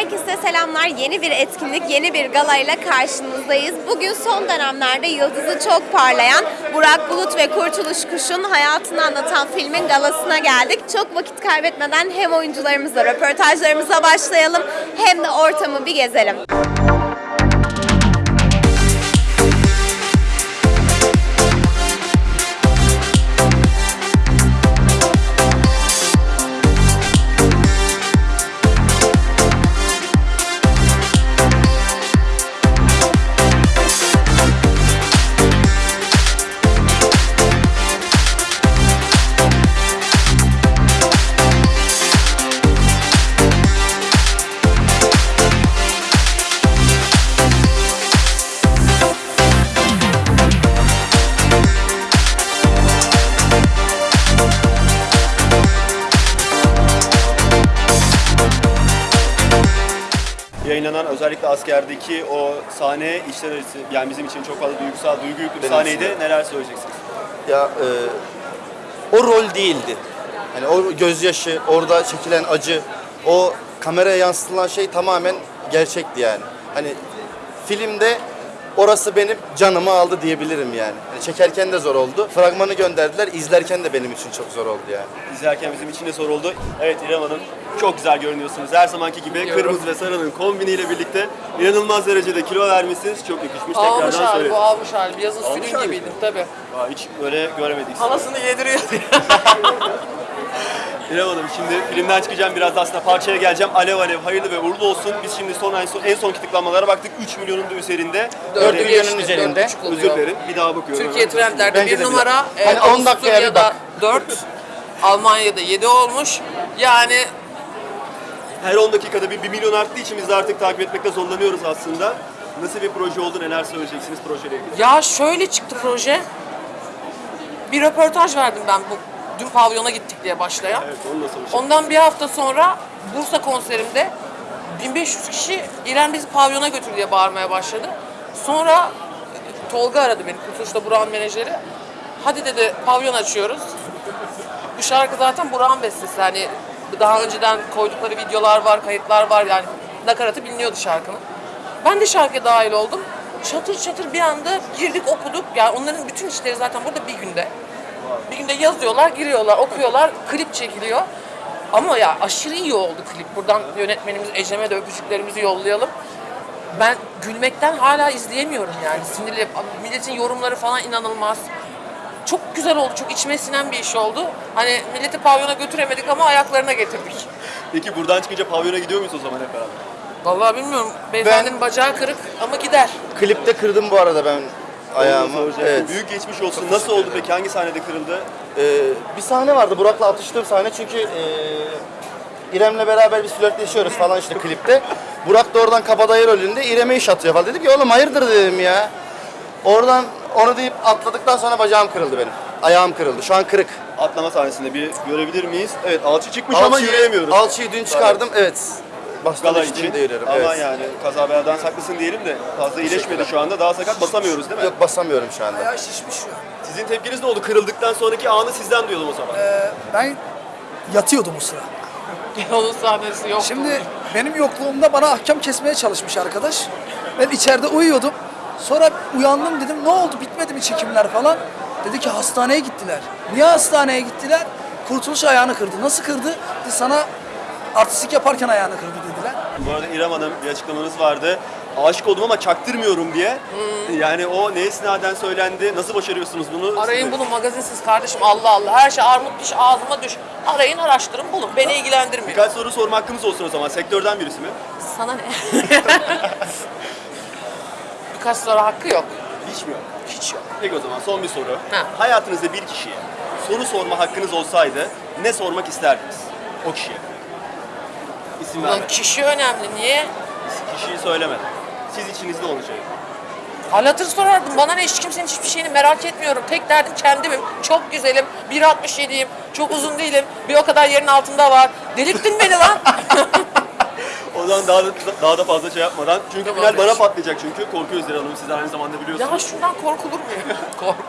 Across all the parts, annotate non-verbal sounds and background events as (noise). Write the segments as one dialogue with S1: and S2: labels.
S1: Herkese selamlar. Yeni bir etkinlik, yeni bir galayla karşınızdayız. Bugün son dönemlerde yıldızı çok parlayan Burak Bulut ve Kurtuluş Kuş'un hayatını anlatan filmin galasına geldik. Çok vakit kaybetmeden hem oyuncularımızla röportajlarımıza başlayalım hem de ortamı bir gezelim.
S2: Yayınlanan özellikle askerdeki o sahne işler arası yani bizim için çok fazla duygusal, duygu yüklü bir
S3: Benim
S2: sahneydi.
S3: için de.
S2: Neler söyleyeceksiniz?
S3: Ya e, o rol değildi. Hani o gözyaşı, orada çekilen acı, o kameraya yansıtılan şey tamamen gerçekti yani. Hani filmde orası benim canımı aldı diyebilirim yani. Hani çekerken de zor oldu. Fragmanı gönderdiler, izlerken de benim için çok zor oldu yani.
S2: İzlerken bizim için de zor oldu. Evet İrem Hanım çok güzel görünüyorsunuz. Her zamanki gibi kırmızı ve sarının kombiniyle birlikte inanılmaz derecede kilo vermişsiniz. Çok yakışmış.
S4: Almış
S2: Tekrardan söyledim.
S4: bu almış hali. Bir yazın
S2: Almış
S4: sürün gibiydim.
S2: Aa, hiç böyle göremedik. sizi.
S4: Halasını yediriyor. (laughs)
S2: İrem Hanım şimdi filmden çıkacağım biraz da aslında parçaya geleceğim. Alev alev hayırlı ve uğurlu olsun. Biz şimdi son en son, en son tıklamalara baktık. 3 milyonun da üzerinde.
S4: Dördü
S2: Öyle-
S4: geçti,
S3: üzerinde.
S4: dört buçuk oluyor.
S2: Özür dilerim. Bir daha bakıyorum.
S4: Türkiye trendlerde
S3: Bence de
S4: bir
S3: bir
S4: numara.
S3: dakika.
S4: E,
S3: Hani on dakikaya bir bak.
S4: 4. Almanya'da 7 olmuş. Yani
S2: Her 10 dakikada bir 1 milyon arttığı için biz de artık takip etmekte zorlanıyoruz aslında. Nasıl bir proje oldu, neler söyleyeceksiniz projeyle ilgili?
S4: ya şöyle çıktı proje. Bir röportaj verdim ben bu dün pavyona gittik diye başlayan.
S2: Evet, onu soracağım.
S4: Ondan bir hafta sonra Bursa konserimde 1500 kişi İrem bizi pavyona götür diye bağırmaya başladı. Sonra e, Tolga aradı beni, Kurtuluş'ta Burak'ın menajeri. Hadi dedi pavyon açıyoruz. Bu şarkı zaten Burak'ın bestesi. Hani daha önceden koydukları videolar var, kayıtlar var. Yani nakaratı biliniyordu şarkının. Ben de şarkıya dahil oldum. Çatır çatır bir anda girdik okuduk. Yani onların bütün işleri zaten burada bir günde. Bir günde yazıyorlar, giriyorlar, okuyorlar, klip çekiliyor. Ama ya aşırı iyi oldu klip. Buradan yönetmenimiz Ecem'e de öpücüklerimizi yollayalım. Ben gülmekten hala izleyemiyorum yani. Sinirli. Milletin yorumları falan inanılmaz. Çok güzel oldu, çok içime sinen bir iş oldu. Hani milleti pavyona götüremedik ama ayaklarına getirdik.
S2: Peki buradan çıkınca pavyona gidiyor muyuz o zaman hep beraber?
S4: Vallahi bilmiyorum. Beyefendinin bacağı kırık ama gider.
S3: Klipte kırdım bu arada ben ayağımı. Evet.
S2: Büyük geçmiş olsun. Nasıl oldu peki? Hangi sahnede kırıldı?
S3: Ee, bir sahne vardı Burak'la atıştığım sahne çünkü e, İrem'le beraber biz flörtleşiyoruz falan işte klipte. Burak da oradan kabadayı rolünde İrem'e iş atıyor falan. Dedim ki oğlum hayırdır dedim ya. Oradan onu deyip atladıktan sonra bacağım kırıldı benim. Ayağım kırıldı. Şu an kırık.
S2: Atlama sahnesinde bir görebilir miyiz? Evet alçı çıkmış ama
S3: Alçıyı-
S2: yürüyemiyoruz.
S3: Alçıyı dün çıkardım. Evet.
S2: Gala için.
S3: yürüyorum.
S2: Ama
S3: Evet.
S2: yani kaza beladan saklısın diyelim de fazla iyileşmedi şu anda. Daha sakat basamıyoruz değil mi?
S3: Yok basamıyorum şu anda.
S5: Ayağı şişmiş şu an.
S2: Sizin tepkiniz ne oldu? Kırıldıktan sonraki anı sizden duyalım o zaman.
S5: Ben yatıyordum o sıra. (laughs)
S4: Onun sahnesi yok.
S5: Şimdi benim yokluğumda bana ahkam kesmeye çalışmış arkadaş. Ben içeride uyuyordum. Sonra uyandım dedim ne oldu bitmedi mi çekimler falan. Dedi ki hastaneye gittiler. Niye hastaneye gittiler? Kurtuluş ayağını kırdı. Nasıl kırdı? Dedi, sana artistik yaparken ayağını kırdı dediler.
S2: Bu arada İrem Hanım bir açıklamanız vardı. Aşık oldum ama çaktırmıyorum diye. Yani o ne esnaden söylendi? Nasıl başarıyorsunuz bunu?
S4: Arayın bunu magazinsiz kardeşim Allah Allah. Her şey armut diş ağzıma düş. Arayın araştırın bulun. Beni ilgilendirmiyor.
S2: Birkaç soru sorma hakkımız olsun o zaman. Sektörden birisi mi?
S4: Sana ne? (laughs) Birkaç soru hakkı yok.
S2: Hiç mi yok?
S4: Hiç yok.
S2: Peki o zaman son bir soru.
S4: Ha.
S2: Hayatınızda bir kişiye soru sorma hakkınız olsaydı ne sormak isterdiniz o kişiye? İsim
S4: Ulan
S2: verme.
S4: kişi önemli. Niye?
S2: Kişiyi söyleme. Siz içinizde olacak.
S4: Hal hatır sorardım. Bana ne hiç kimsenin hiçbir şeyini merak etmiyorum. Tek derdim kendimim. Çok güzelim. 1.67'yim. Çok uzun değilim. Bir o kadar yerin altında var. Delirttin beni lan. (laughs)
S2: O zaman daha da, daha da fazla şey yapmadan. Çünkü
S4: Tamam,
S2: final bana patlayacak çünkü. Korkuyoruz Zira Hanım. Siz aynı zamanda biliyorsunuz.
S4: ya şundan korkulur mu? (laughs) Kork.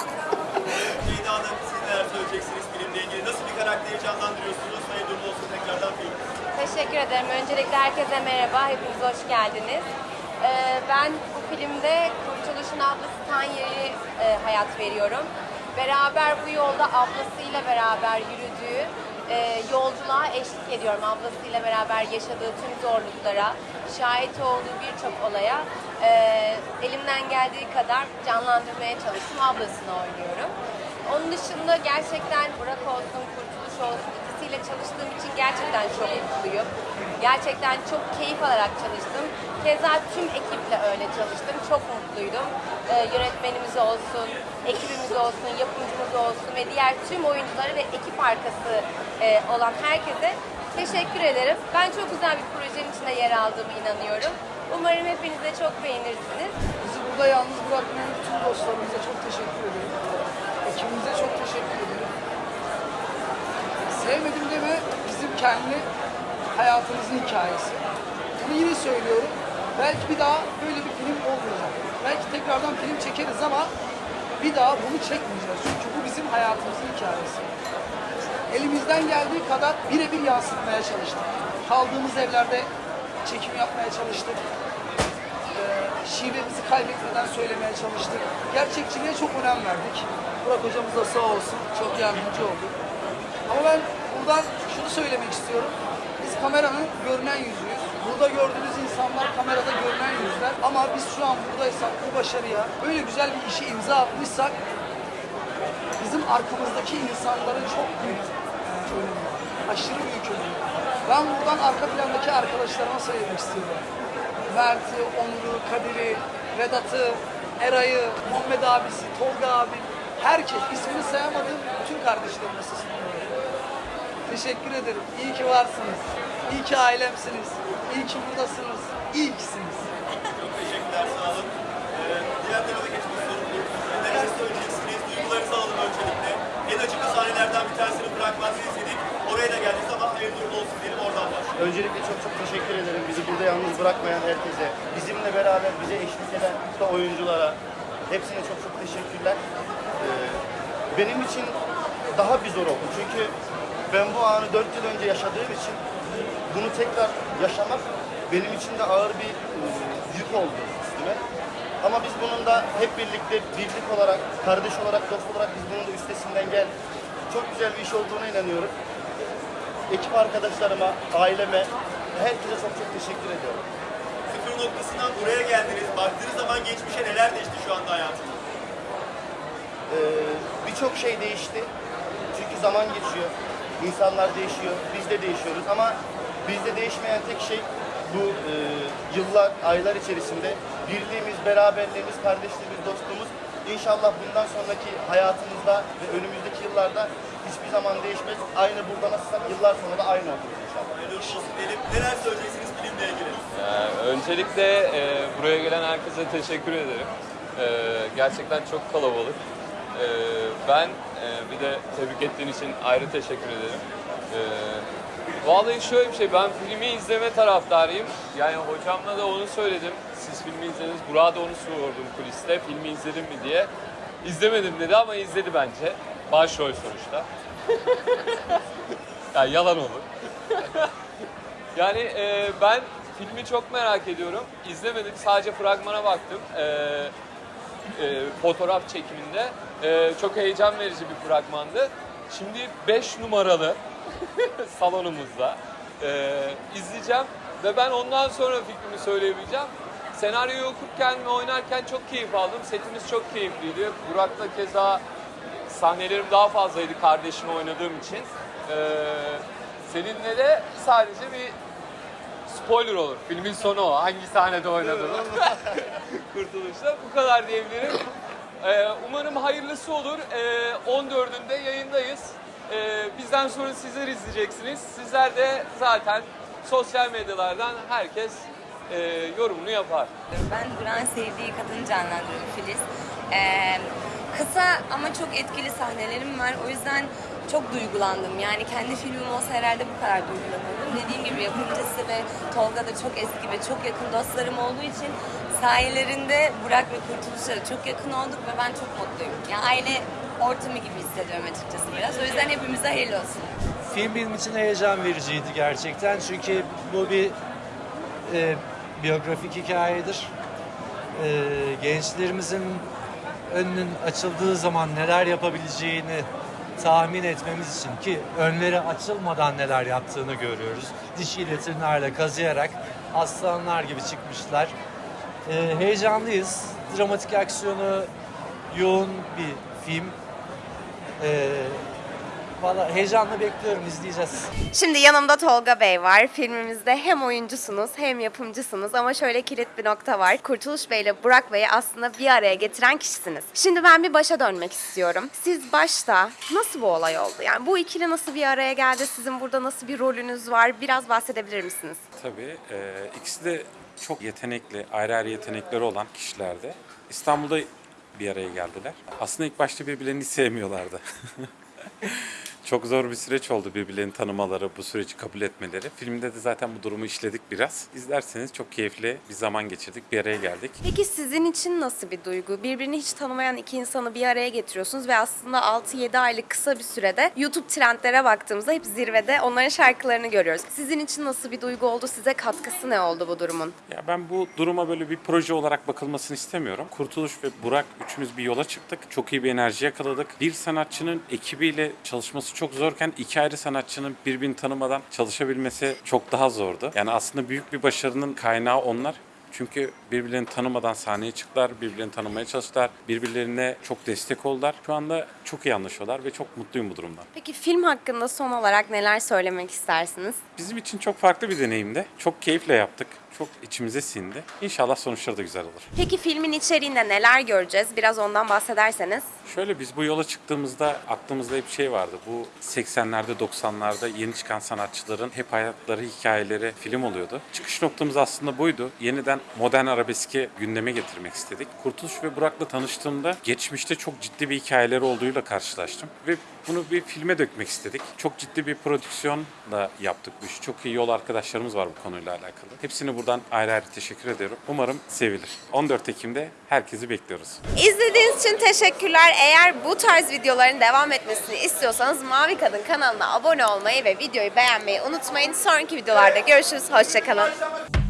S2: Ceyda Hanım siz neler söyleyeceksiniz filmle ilgili? Nasıl bir karakteri canlandırıyorsunuz? Hayırlı uğurlu olsun tekrardan film.
S6: Teşekkür ederim. Öncelikle herkese merhaba, hepiniz hoş geldiniz. Ee, ben bu filmde Kurtuluş'un ablası Tanya'yı e, hayat veriyorum. Beraber bu yolda ablasıyla beraber yürüdüğü e, yolculuğa eşlik ediyorum. Ablasıyla beraber yaşadığı tüm zorluklara, şahit olduğu birçok olaya e, elimden geldiği kadar canlandırmaya çalıştım. Ablasını oynuyorum. Onun dışında gerçekten Burak olsun, Kurtuluş olsun ikisiyle çalıştığım için gerçekten çok mutluyum. Gerçekten çok keyif alarak çalıştım. Keza tüm ekiple öyle çalıştım. Çok mutluydum. Ee, yönetmenimiz olsun, ekibimiz olsun, yapımcımız olsun ve diğer tüm oyunculara ve ekip arkası e, olan herkese teşekkür ederim. Ben çok güzel bir projenin içinde yer aldığımı inanıyorum. Umarım hepiniz de çok beğenirsiniz.
S5: Bizi burada yalnız bırakmayan bütün dostlarımıza çok teşekkür ederim. Ekibimize çok teşekkür ederim. Sevmedim deme bizim kendi hayatımızın hikayesi. Bunu yine söylüyorum. Belki bir daha böyle bir film olmayacak. Belki tekrardan film çekeriz ama bir daha bunu çekmeyeceğiz. Çünkü bu bizim hayatımızın hikayesi. Elimizden geldiği kadar birebir yansıtmaya çalıştık. Kaldığımız evlerde çekim yapmaya çalıştık e, şivemizi kaybetmeden söylemeye çalıştık. Gerçekçiliğe çok önem verdik. Burak hocamız da sağ olsun çok yardımcı oldu. Ama ben buradan şunu söylemek istiyorum. Biz kameranın görünen yüzüyüz. Burada gördüğünüz insanlar kamerada görünen yüzler. Ama biz şu an buradaysak bu başarıya böyle güzel bir işe imza atmışsak bizim arkamızdaki insanların çok büyük önemi. Aşırı büyük önemi. Ben buradan arka plandaki arkadaşlarıma söylemek istiyorum. Mert'i, Onur'u, Kadir'i, Vedat'ı, Eray'ı, Muhammed abisi, Tolga abi, herkes ismini sayamadığım bütün kardeşlerime sesleniyorum. Teşekkür ederim. İyi ki varsınız. İyi ki ailemsiniz. İyi ki buradasınız. İyi kisiniz.
S2: Çok teşekkürler, sağ olun. Ee, diğer tarafa geçmek istiyorum. Neler söyleyeceksiniz? Duygularınızı alalım öncelikle. En acıklı sahnelerden bir tanesini bırakmanızı istedik. Oraya da geldiniz ama hayırlı uğurlu olsun diyelim oradan başlayalım.
S3: Öncelikle çok çok teşekkür ederim. Bizi burada yalnız bırakmayan herkese, bizimle beraber bize eşlik eden da oyunculara, hepsine çok çok teşekkürler. Ee, benim için daha bir zor oldu. Çünkü ben bu anı 4 yıl önce yaşadığım için bunu tekrar yaşamak benim için de ağır bir e, yük oldu üstüme. Ama biz bunun da hep birlikte birlik olarak, kardeş olarak, dost olarak biz bunun da üstesinden geldik. Çok güzel bir iş olduğuna inanıyorum ekip arkadaşlarıma, aileme, herkese çok çok teşekkür ediyorum.
S2: Sıfır noktasından buraya geldiniz. Baktığınız zaman geçmişe neler değişti şu anda hayatınızda?
S3: Ee, Birçok şey değişti. Çünkü zaman geçiyor, insanlar değişiyor, biz de değişiyoruz ama bizde değişmeyen tek şey bu e, yıllar, aylar içerisinde birliğimiz, beraberliğimiz, kardeşliğimiz, dostluğumuz İnşallah bundan sonraki hayatımızda ve önümüzdeki yıllarda hiçbir zaman değişmez. Aynı burada nasılsak yıllar sonra da aynı oluruz inşallah.
S2: Hayırlı olsun diyelim. Neler söyleyeceksiniz filmle ilgili?
S7: Ee, öncelikle e, buraya gelen herkese teşekkür ederim. Ee, gerçekten çok kalabalık. Ee, ben e, bir de tebrik ettiğin için ayrı teşekkür ederim. Ee, vallahi şöyle bir şey, ben filmi izleme taraftarıyım. Yani hocamla da onu söyledim. Siz filmi izlediniz, Burak'a da onu sordum kuliste. Filmi izledin mi diye. İzlemedim dedi ama izledi bence. Başrol sonuçta. (laughs) yani yalan olur. Yani e, ben filmi çok merak ediyorum. İzlemedim, sadece fragmana baktım. E, e, fotoğraf çekiminde. E, çok heyecan verici bir fragmandı. Şimdi 5 numaralı (laughs) salonumuzda e, izleyeceğim ve ben ondan sonra fikrimi söyleyebileceğim. Senaryoyu okurken ve oynarken çok keyif aldım. Setimiz çok keyifliydi. Burak'la keza sahnelerim daha fazlaydı kardeşimi oynadığım için. Ee, seninle de sadece bir spoiler olur. Filmin sonu o. Hangi sahnede oynadığını. (laughs) Kurtuluşta. Bu kadar diyebilirim. Ee, umarım hayırlısı olur. Ee, 14'ünde yayındayız. Ee, bizden sonra sizler izleyeceksiniz. Sizler de zaten sosyal medyalardan herkes e, yorumunu yapar.
S8: Ben Duran sevdiği kadını canlandırıyorum Filiz. Ee, kısa ama çok etkili sahnelerim var. O yüzden çok duygulandım. Yani kendi filmim olsa herhalde bu kadar duygulanırdım. Dediğim gibi yapımcısı ve Tolga da çok eski ve çok yakın dostlarım olduğu için sayelerinde Burak ve Kurtuluş'a çok yakın olduk ve ben çok mutluyum. Yani aile ortamı gibi hissediyorum açıkçası biraz. O yüzden hepimize hayırlı olsun.
S9: Film benim için heyecan vericiydi gerçekten. Çünkü bu bir e, biyografik hikayedir. E, gençlerimizin önünün açıldığı zaman neler yapabileceğini tahmin etmemiz için ki önleri açılmadan neler yaptığını görüyoruz. Dişiyle tırnağıyla kazıyarak aslanlar gibi çıkmışlar. E, heyecanlıyız. Dramatik aksiyonu yoğun bir film. E, Valla heyecanla bekliyorum, izleyeceğiz.
S1: Şimdi yanımda Tolga Bey var. Filmimizde hem oyuncusunuz hem yapımcısınız ama şöyle kilit bir nokta var. Kurtuluş Bey ile Burak Bey'i aslında bir araya getiren kişisiniz. Şimdi ben bir başa dönmek istiyorum. Siz başta nasıl bu olay oldu? Yani bu ikili nasıl bir araya geldi? Sizin burada nasıl bir rolünüz var? Biraz bahsedebilir misiniz?
S10: Tabii. e, ikisi de çok yetenekli, ayrı ayrı yetenekleri olan kişilerdi. İstanbul'da bir araya geldiler. Aslında ilk başta birbirlerini sevmiyorlardı. (laughs) çok zor bir süreç oldu birbirlerini tanımaları, bu süreci kabul etmeleri. Filmde de zaten bu durumu işledik biraz. İzlerseniz çok keyifli bir zaman geçirdik, bir araya geldik.
S1: Peki sizin için nasıl bir duygu? Birbirini hiç tanımayan iki insanı bir araya getiriyorsunuz ve aslında 6-7 aylık kısa bir sürede YouTube trendlere baktığımızda hep zirvede onların şarkılarını görüyoruz. Sizin için nasıl bir duygu oldu? Size katkısı ne oldu bu durumun?
S10: Ya ben bu duruma böyle bir proje olarak bakılmasını istemiyorum. Kurtuluş ve Burak üçümüz bir yola çıktık. Çok iyi bir enerji yakaladık. Bir sanatçının ekibiyle çalışması çok zorken iki ayrı sanatçının birbirini tanımadan çalışabilmesi çok daha zordu. Yani aslında büyük bir başarının kaynağı onlar. Çünkü birbirlerini tanımadan sahneye çıktılar, birbirlerini tanımaya çalıştılar, birbirlerine çok destek oldular. Şu anda çok iyi anlaşıyorlar ve çok mutluyum bu durumdan.
S1: Peki film hakkında son olarak neler söylemek istersiniz?
S10: Bizim için çok farklı bir deneyimdi. Çok keyifle yaptık. Çok içimize sindi. İnşallah sonuçları da güzel olur.
S1: Peki filmin içeriğinde neler göreceğiz? Biraz ondan bahsederseniz.
S10: Şöyle biz bu yola çıktığımızda aklımızda hep şey vardı. Bu 80'lerde 90'larda yeni çıkan sanatçıların hep hayatları, hikayeleri film oluyordu. Çıkış noktamız aslında buydu. Yeniden modern arabeski gündeme getirmek istedik. Kurtuluş ve Burak'la tanıştığımda geçmişte çok ciddi bir hikayeleri olduğuyla karşılaştım. Ve bunu bir filme dökmek istedik. Çok ciddi bir prodüksiyonla yaptık bu işi. Çok iyi yol arkadaşlarımız var bu konuyla alakalı. Hepsine buradan ayrı ayrı teşekkür ediyorum. Umarım sevilir. 14 Ekim'de herkesi bekliyoruz.
S1: İzlediğiniz için teşekkürler. Eğer bu tarz videoların devam etmesini istiyorsanız Mavi Kadın kanalına abone olmayı ve videoyu beğenmeyi unutmayın. Sonraki videolarda görüşürüz. Hoşçakalın.